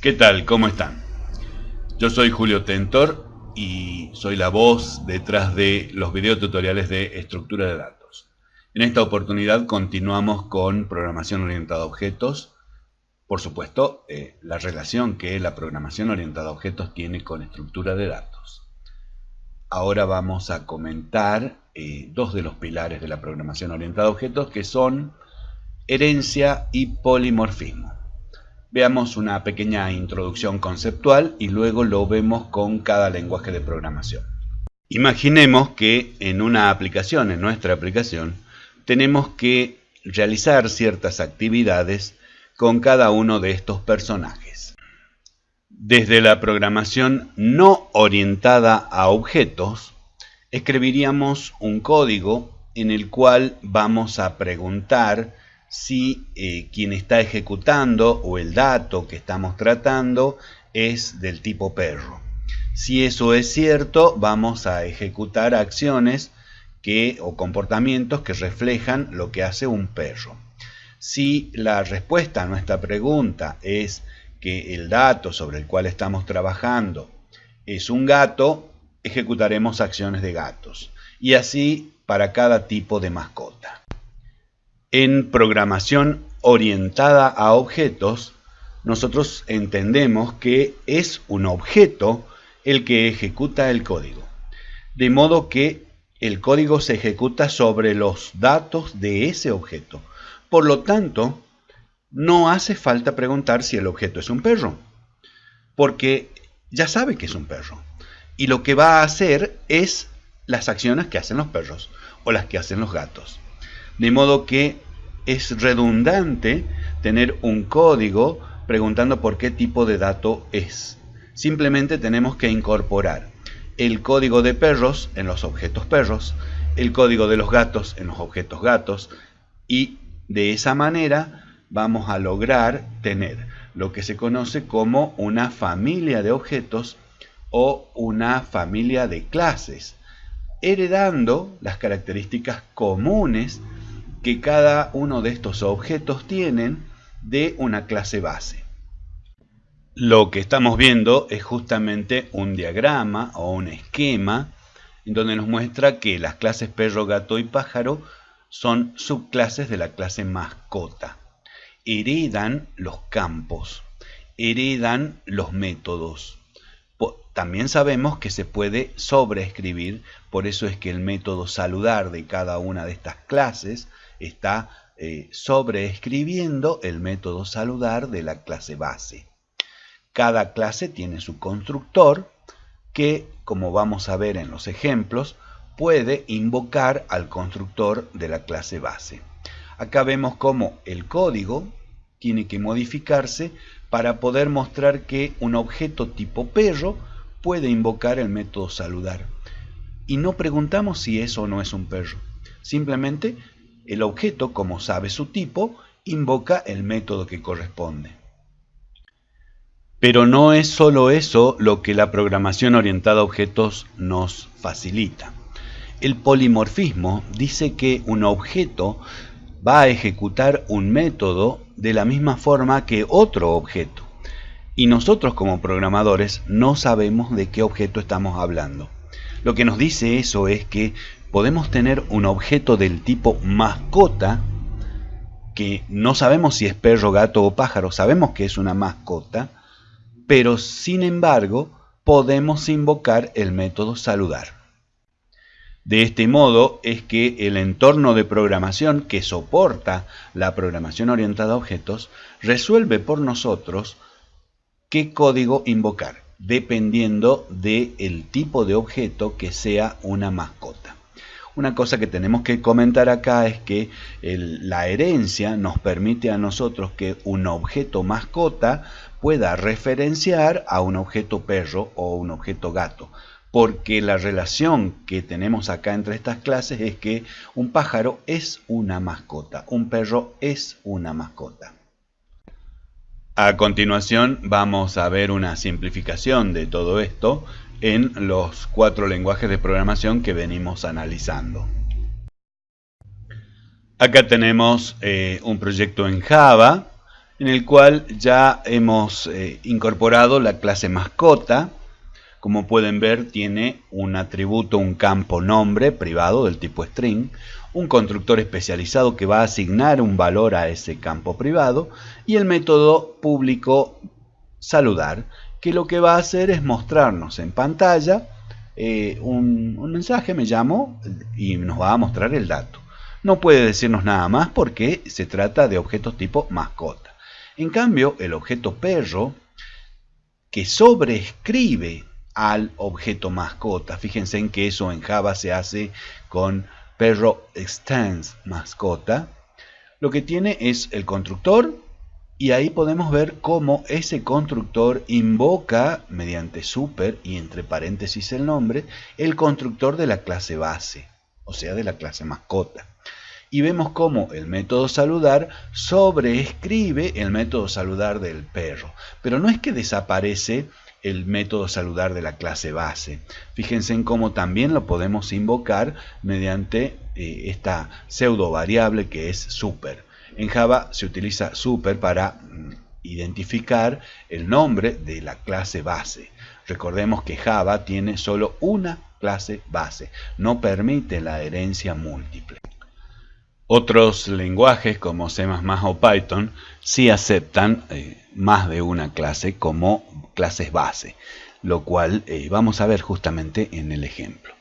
¿Qué tal? ¿Cómo están? Yo soy Julio Tentor y soy la voz detrás de los videotutoriales de estructura de datos. En esta oportunidad continuamos con programación orientada a objetos. Por supuesto, eh, la relación que la programación orientada a objetos tiene con estructura de datos. Ahora vamos a comentar eh, dos de los pilares de la programación orientada a objetos que son herencia y polimorfismo. Veamos una pequeña introducción conceptual y luego lo vemos con cada lenguaje de programación. Imaginemos que en una aplicación, en nuestra aplicación, tenemos que realizar ciertas actividades con cada uno de estos personajes. Desde la programación no orientada a objetos, escribiríamos un código en el cual vamos a preguntar si eh, quien está ejecutando o el dato que estamos tratando es del tipo perro. Si eso es cierto, vamos a ejecutar acciones que, o comportamientos que reflejan lo que hace un perro. Si la respuesta a nuestra pregunta es que el dato sobre el cual estamos trabajando es un gato, ejecutaremos acciones de gatos. Y así para cada tipo de mascota. En programación orientada a objetos, nosotros entendemos que es un objeto el que ejecuta el código. De modo que el código se ejecuta sobre los datos de ese objeto. Por lo tanto, no hace falta preguntar si el objeto es un perro, porque ya sabe que es un perro. Y lo que va a hacer es las acciones que hacen los perros o las que hacen los gatos. De modo que es redundante tener un código preguntando por qué tipo de dato es. Simplemente tenemos que incorporar el código de perros en los objetos perros, el código de los gatos en los objetos gatos y de esa manera vamos a lograr tener lo que se conoce como una familia de objetos o una familia de clases, heredando las características comunes que cada uno de estos objetos tienen de una clase base. Lo que estamos viendo es justamente un diagrama o un esquema en donde nos muestra que las clases perro, gato y pájaro son subclases de la clase mascota. Heredan los campos, heredan los métodos. También sabemos que se puede sobreescribir, por eso es que el método saludar de cada una de estas clases está eh, sobreescribiendo el método saludar de la clase base. Cada clase tiene su constructor que, como vamos a ver en los ejemplos, puede invocar al constructor de la clase base. Acá vemos cómo el código tiene que modificarse para poder mostrar que un objeto tipo perro puede invocar el método saludar. Y no preguntamos si eso no es un perro. Simplemente el objeto, como sabe su tipo, invoca el método que corresponde. Pero no es solo eso lo que la programación orientada a objetos nos facilita. El polimorfismo dice que un objeto va a ejecutar un método de la misma forma que otro objeto. Y nosotros como programadores no sabemos de qué objeto estamos hablando. Lo que nos dice eso es que podemos tener un objeto del tipo mascota, que no sabemos si es perro, gato o pájaro, sabemos que es una mascota, pero sin embargo podemos invocar el método saludar. De este modo es que el entorno de programación que soporta la programación orientada a objetos resuelve por nosotros qué código invocar, dependiendo del tipo de objeto que sea una mascota. Una cosa que tenemos que comentar acá es que la herencia nos permite a nosotros que un objeto mascota pueda referenciar a un objeto perro o un objeto gato. Porque la relación que tenemos acá entre estas clases es que un pájaro es una mascota, un perro es una mascota. A continuación vamos a ver una simplificación de todo esto en los cuatro lenguajes de programación que venimos analizando. Acá tenemos eh, un proyecto en Java en el cual ya hemos eh, incorporado la clase mascota. Como pueden ver, tiene un atributo, un campo nombre privado del tipo string, un constructor especializado que va a asignar un valor a ese campo privado y el método público saludar, que lo que va a hacer es mostrarnos en pantalla eh, un, un mensaje, me llamo, y nos va a mostrar el dato. No puede decirnos nada más porque se trata de objetos tipo mascota. En cambio, el objeto perro, que sobreescribe al objeto mascota, fíjense en que eso en Java se hace con perro extends mascota, lo que tiene es el constructor y ahí podemos ver cómo ese constructor invoca mediante super y entre paréntesis el nombre el constructor de la clase base, o sea de la clase mascota y vemos cómo el método saludar sobreescribe el método saludar del perro. Pero no es que desaparece el método saludar de la clase base. Fíjense en cómo también lo podemos invocar mediante eh, esta pseudo variable que es super. En Java se utiliza super para mm, identificar el nombre de la clase base. Recordemos que Java tiene solo una clase base, no permite la herencia múltiple. Otros lenguajes como C++ o Python sí aceptan eh, más de una clase como clases base, lo cual eh, vamos a ver justamente en el ejemplo.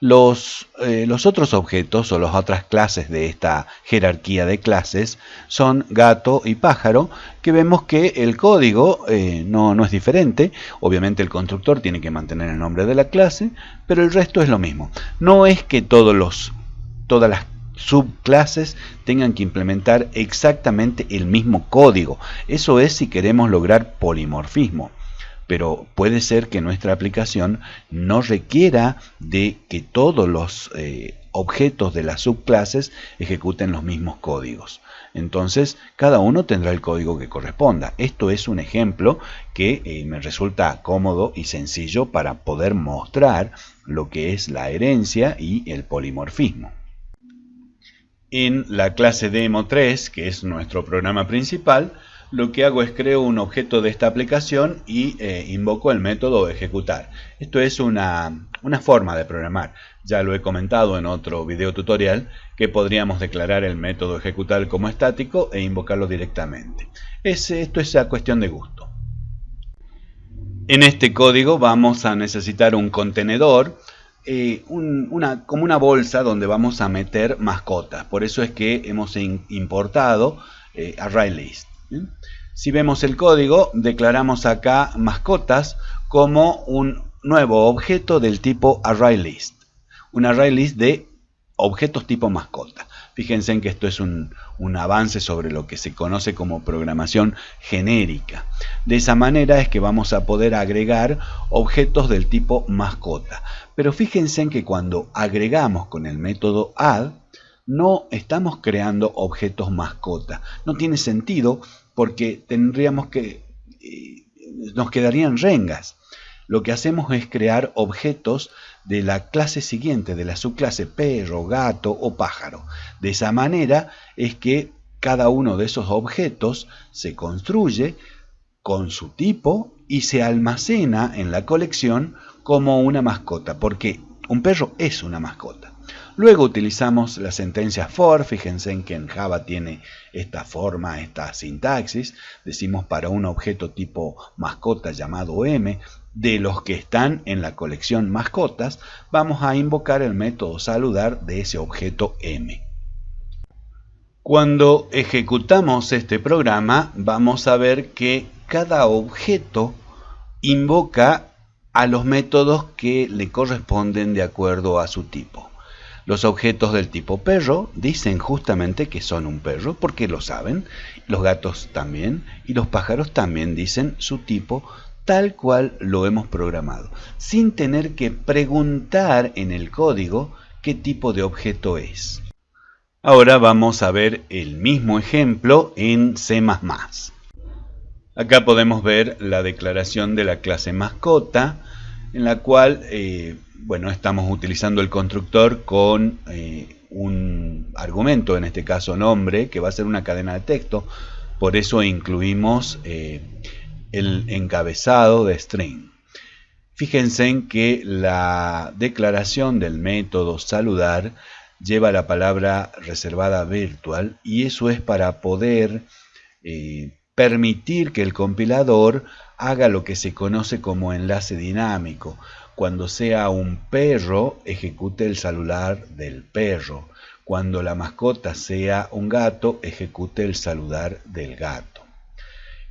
Los, eh, los, otros objetos o las otras clases de esta jerarquía de clases son gato y pájaro, que vemos que el código no, no, es diferente. Obviamente el constructor tiene que mantener el nombre de la clase, pero el resto es lo mismo. No es que todos los, todas las subclases tengan que implementar exactamente el mismo código. Eso es si queremos lograr polimorfismo. Pero puede ser que nuestra aplicación no requiera de que todos los eh, objetos de las subclases ejecuten los mismos códigos. Entonces, cada uno tendrá el código que corresponda. Esto es un ejemplo que eh, me resulta cómodo y sencillo para poder mostrar lo que es la herencia y el polimorfismo. En la clase Demo3, que es nuestro programa principal, lo que hago es creo un objeto de esta aplicación y eh, invoco el método ejecutar. Esto es una, forma de programar. Ya lo he comentado en otro video tutorial que podríamos declarar el método ejecutar como estático e invocarlo directamente. esto es a cuestión de gusto. En este código vamos a necesitar un contenedor eh, una, como una bolsa donde vamos a meter mascotas. Por eso es que hemos importado eh, ArrayList. Si vemos el código, declaramos acá mascotas como un nuevo objeto del tipo ArrayList. Un ArrayList de objetos tipo mascota. Fíjense en que esto es un, un, avance sobre lo que se conoce como programación genérica. De esa manera es que vamos a poder agregar objetos del tipo mascota. Pero fíjense en que cuando agregamos con el método add, no estamos creando objetos mascota. No tiene sentido porque tendríamos que... Eh, nos quedarían rengas. Lo que hacemos es crear objetos de la clase siguiente, de la subclase perro, gato o pájaro. De esa manera es que cada uno de esos objetos se construye con su tipo y se almacena en la colección como una mascota, porque un perro es una mascota. Luego utilizamos la sentencia for, fíjense en que en Java tiene esta forma, esta sintaxis. Decimos para un objeto tipo mascota llamado m, de los que están en la colección mascotas, vamos a invocar el método saludar de ese objeto m. Cuando ejecutamos este programa, vamos a ver que cada objeto invoca a los métodos que le corresponden de acuerdo a su tipo. Los objetos del tipo perro dicen justamente que son un perro porque lo saben, los gatos también y los pájaros también dicen su tipo tal cual lo hemos programado, sin tener que preguntar en el código qué tipo de objeto es. Ahora vamos a ver el mismo ejemplo en C++. Acá podemos ver la declaración de la clase mascota, en la cual eh, bueno, estamos utilizando el constructor con eh, un argumento, en este caso nombre, que va a ser una cadena de texto. por eso incluimos eh, el encabezado de string. Fíjense en que la declaración del método saludar lleva la palabra reservada virtual y eso es para poder eh, permitir que el compilador haga lo que se conoce como enlace dinámico. Cuando sea un perro, ejecute el saludar del perro. Cuando la mascota sea un gato, ejecute el saludar del gato.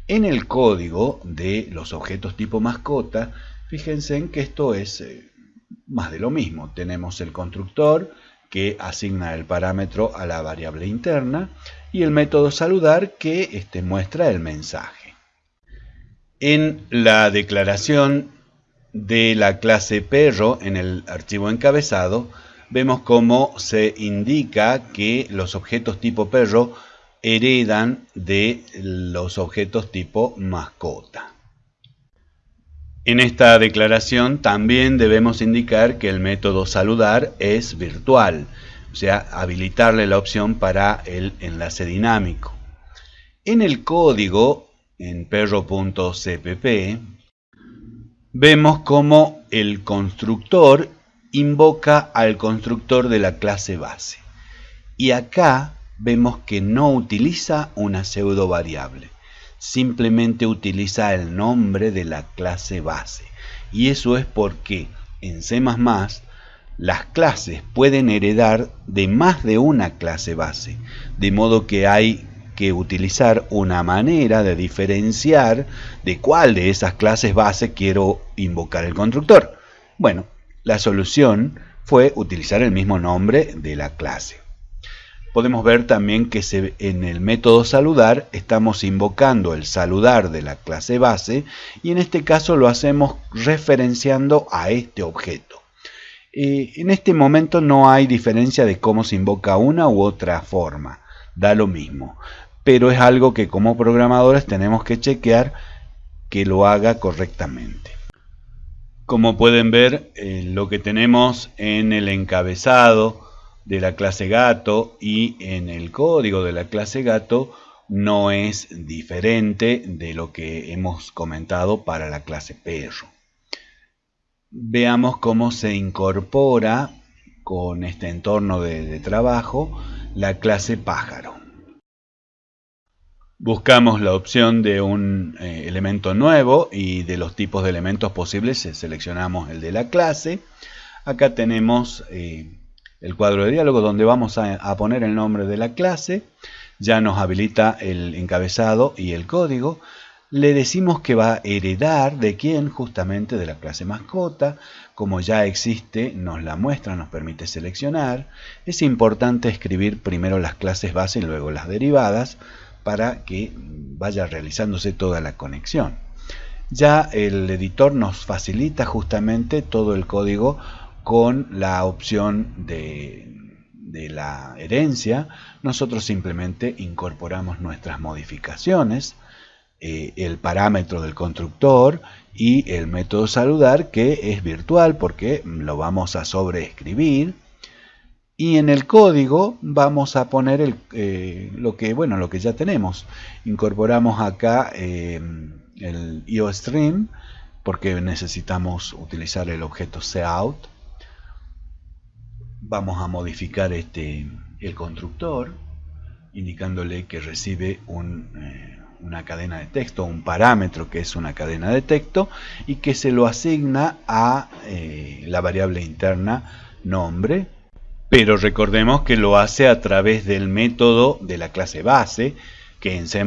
En el código de los objetos tipo mascota, fíjense en que esto es eh, más de lo mismo. Tenemos el constructor que asigna el parámetro a la variable interna y el método saludar que este, muestra el mensaje. En la declaración de la clase perro en el archivo encabezado, vemos cómo se indica que los objetos tipo perro heredan de los objetos tipo mascota. En esta declaración también debemos indicar que el método saludar es virtual, o sea, habilitarle la opción para el enlace dinámico. En el código, en perro.cpp, vemos cómo el constructor invoca al constructor de la clase base. Y acá vemos que no utiliza una pseudo variable, simplemente utiliza el nombre de la clase base. Y eso es porque en C++ las clases pueden heredar de más de una clase base, de modo que hay que utilizar una manera de diferenciar de cuál de esas clases base quiero invocar el constructor. Bueno, la solución fue utilizar el mismo nombre de la clase. Podemos ver también que en el método saludar estamos invocando el saludar de la clase base y en este caso lo hacemos referenciando a este objeto. Eh, en este momento no hay diferencia de cómo se invoca una u otra forma, da lo mismo, pero es algo que como programadores tenemos que chequear que lo haga correctamente. Como pueden ver, eh, lo que tenemos en el encabezado de la clase gato y en el código de la clase gato no es diferente de lo que hemos comentado para la clase perro veamos cómo se incorpora con este entorno de, trabajo la clase pájaro. Buscamos la opción de un eh, elemento nuevo y de los tipos de elementos posibles seleccionamos el de la clase. Acá tenemos eh, el cuadro de diálogo donde vamos a poner el nombre de la clase. Ya nos habilita el encabezado y el código le decimos que va a heredar de quién, justamente de la clase mascota, como ya existe, nos la muestra, nos permite seleccionar. Es importante escribir primero las clases base y luego las derivadas para que vaya realizándose toda la conexión. Ya el editor nos facilita justamente todo el código con la opción de, la herencia. Nosotros simplemente incorporamos nuestras modificaciones eh, el parámetro del constructor y el método saludar que es virtual porque lo vamos a sobreescribir y en el código vamos a poner eh, lo que bueno lo que ya tenemos. Incorporamos acá eh, el IOStream porque necesitamos utilizar el objeto cout vamos a modificar este el constructor indicándole que recibe un una cadena de texto, un parámetro que es una cadena de texto y que se lo asigna a eh, la variable interna nombre, pero recordemos que lo hace a través del método de la clase base, que en C++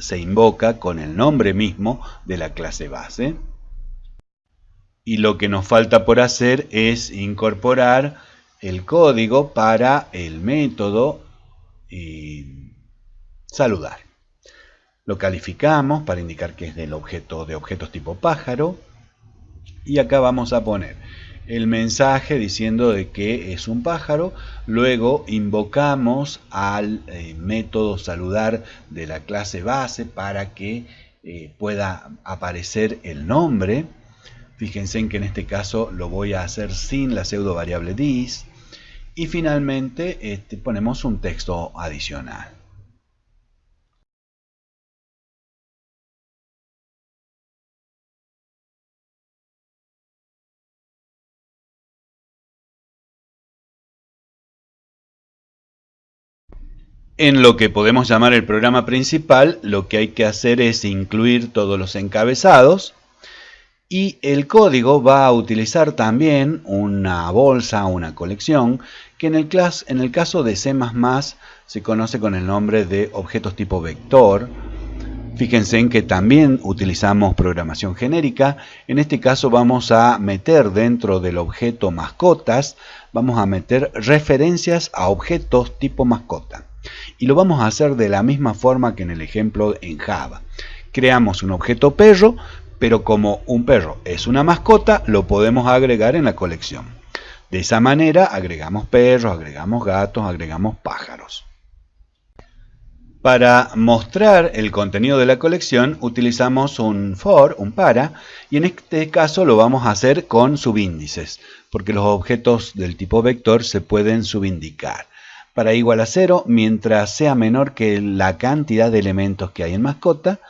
se invoca con el nombre mismo de la clase base. Y lo que nos falta por hacer es incorporar el código para el método y saludar. Lo calificamos para indicar que es del objeto de objetos tipo pájaro. Y acá vamos a poner el mensaje diciendo de que es un pájaro. Luego invocamos al eh, método saludar de la clase base para que eh, pueda aparecer el nombre. Fíjense en que en este caso lo voy a hacer sin la pseudo variable dis. Y finalmente este, ponemos un texto adicional. En lo que podemos llamar el programa principal, lo que hay que hacer es incluir todos los encabezados y el código va a utilizar también una bolsa, una colección, que en el, caso de C++ se conoce con el nombre de objetos tipo vector. Fíjense en que también utilizamos programación genérica. En este caso vamos a meter dentro del objeto mascotas, vamos a meter referencias a objetos tipo mascota y lo vamos a hacer de la misma forma que en el ejemplo en Java. Creamos un objeto perro, pero como un perro es una mascota, lo podemos agregar en la colección. De esa manera agregamos perros, agregamos gatos, agregamos pájaros. Para mostrar el contenido de la colección utilizamos un for, un para, y en este caso lo vamos a hacer con subíndices, porque los objetos del tipo vector se pueden subindicar para igual a cero, mientras sea menor que la cantidad de elementos que hay en mascota,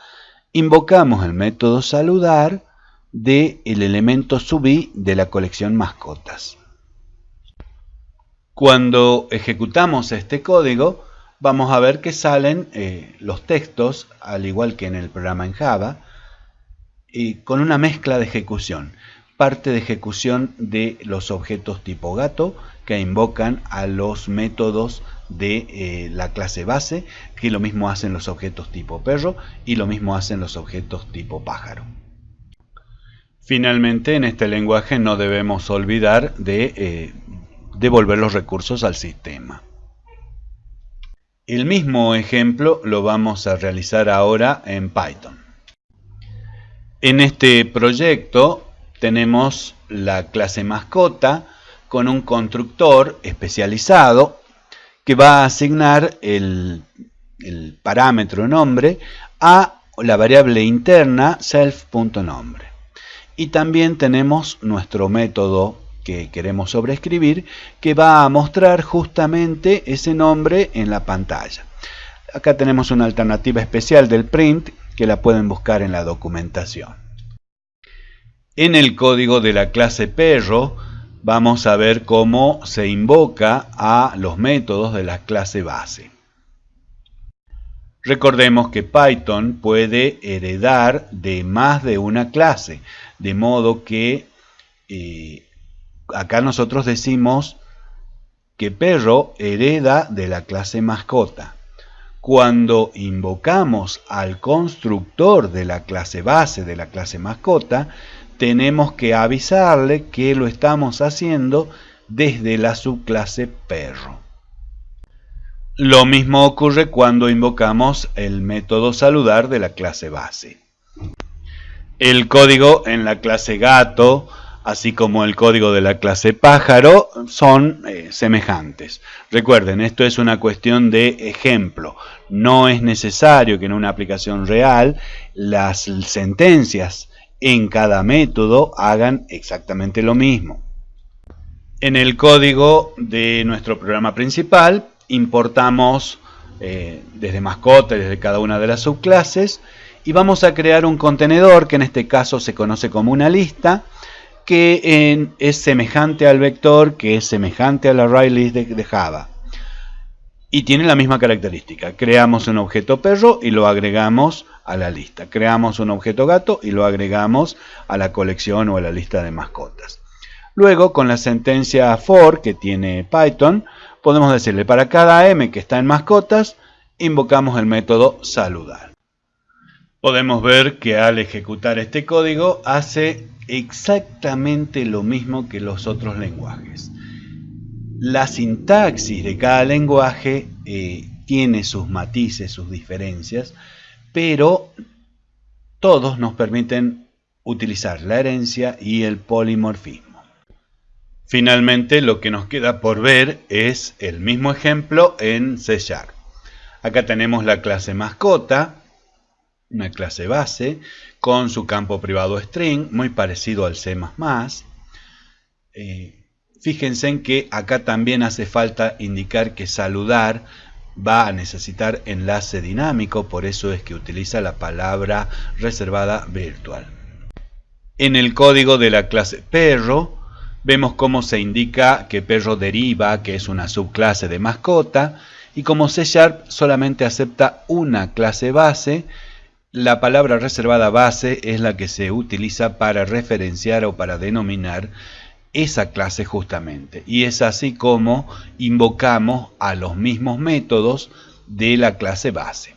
invocamos el método saludar del el elemento subí de la colección mascotas. Cuando ejecutamos este código, vamos a ver que salen eh, los textos, al igual que en el programa en Java, con una mezcla de ejecución. Parte de ejecución de los objetos tipo gato que invocan a los métodos de eh, la clase base, que lo mismo hacen los objetos tipo perro y lo mismo hacen los objetos tipo pájaro. Finalmente, en este lenguaje no debemos olvidar de eh, devolver los recursos al sistema. El mismo ejemplo lo vamos a realizar ahora en Python. En este proyecto tenemos la clase mascota, con un constructor especializado que va a asignar el, parámetro nombre a la variable interna self.nombre. Y también tenemos nuestro método que queremos sobreescribir que va a mostrar justamente ese nombre en la pantalla. Acá tenemos una alternativa especial del print que la pueden buscar en la documentación. En el código de la clase perro vamos a ver cómo se invoca a los métodos de la clase base. Recordemos que Python puede heredar de más de una clase, de modo que eh, acá nosotros decimos que perro hereda de la clase mascota. Cuando invocamos al constructor de la clase base de la clase mascota, tenemos que avisarle que lo estamos haciendo desde la subclase perro. Lo mismo ocurre cuando invocamos el método saludar de la clase base. El código en la clase gato, así como el código de la clase pájaro, son eh, semejantes. Recuerden, esto es una cuestión de ejemplo. No es necesario que en una aplicación real las sentencias en cada método hagan exactamente lo mismo. En el código de nuestro programa principal importamos eh, desde mascota, desde cada una de las subclases y vamos a crear un contenedor que en este caso se conoce como una lista que es semejante al vector, que es semejante al array list de Java y tiene la misma característica. Creamos un objeto perro y lo agregamos a la lista. Creamos un objeto gato y lo agregamos a la colección o a la lista de mascotas. Luego, con la sentencia for que tiene Python, podemos decirle para cada m que está en mascotas, invocamos el método saludar. Podemos ver que al ejecutar este código hace exactamente lo mismo que los otros lenguajes. La sintaxis de cada lenguaje eh, tiene sus matices, sus diferencias, pero todos nos permiten utilizar la herencia y el polimorfismo. Finalmente, lo que nos queda por ver es el mismo ejemplo en C. Acá tenemos la clase mascota, una clase base, con su campo privado string, muy parecido al C++. Eh, Fíjense en que acá también hace falta indicar que saludar va a necesitar enlace dinámico, por eso es que utiliza la palabra reservada virtual. En el código de la clase perro, vemos cómo se indica que perro deriva, que es una subclase de mascota, Y como C Sharp solamente acepta una clase base, la palabra reservada base es la que se utiliza para referenciar o para denominar esa clase justamente. Y es así como invocamos a los mismos métodos de la clase base.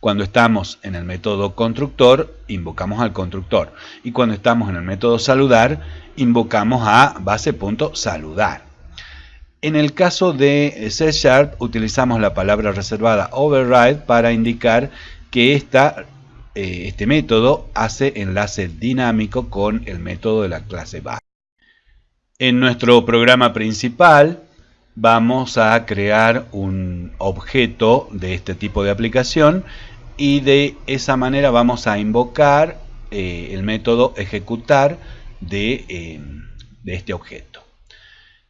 Cuando estamos en el método constructor, invocamos al constructor. Y cuando estamos en el método saludar, invocamos a base.saludar. En el caso de C Sharp, utilizamos la palabra reservada override para indicar que esta, eh, este método hace enlace dinámico con el método de la clase base. En nuestro programa principal vamos a crear un objeto de este tipo de aplicación y de esa manera vamos a invocar eh, el método ejecutar de, eh, este objeto.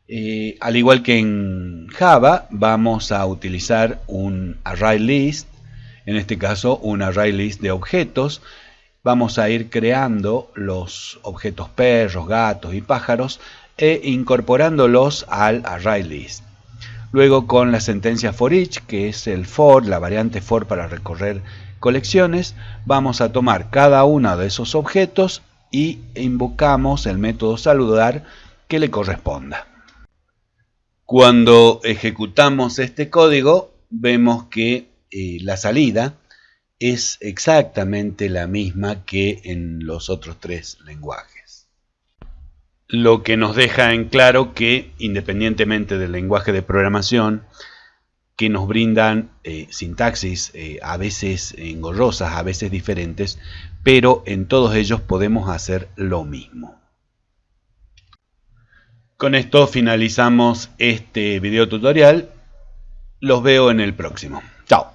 Eh, al igual que en Java, vamos a utilizar un array list, en este caso un array list de objetos. Vamos a ir creando los objetos perros, gatos y pájaros e incorporándolos al array list. Luego con la sentencia for each, que es el for, la variante for para recorrer colecciones, vamos a tomar cada uno de esos objetos y invocamos el método saludar que le corresponda. Cuando ejecutamos este código, vemos que eh, la salida es exactamente la misma que en los otros tres lenguajes lo que nos deja en claro que independientemente del lenguaje de programación, que nos brindan eh, sintaxis eh, a veces engorrosas, a veces diferentes, pero en todos ellos podemos hacer lo mismo. Con esto finalizamos este video tutorial. Los veo en el próximo. Chao.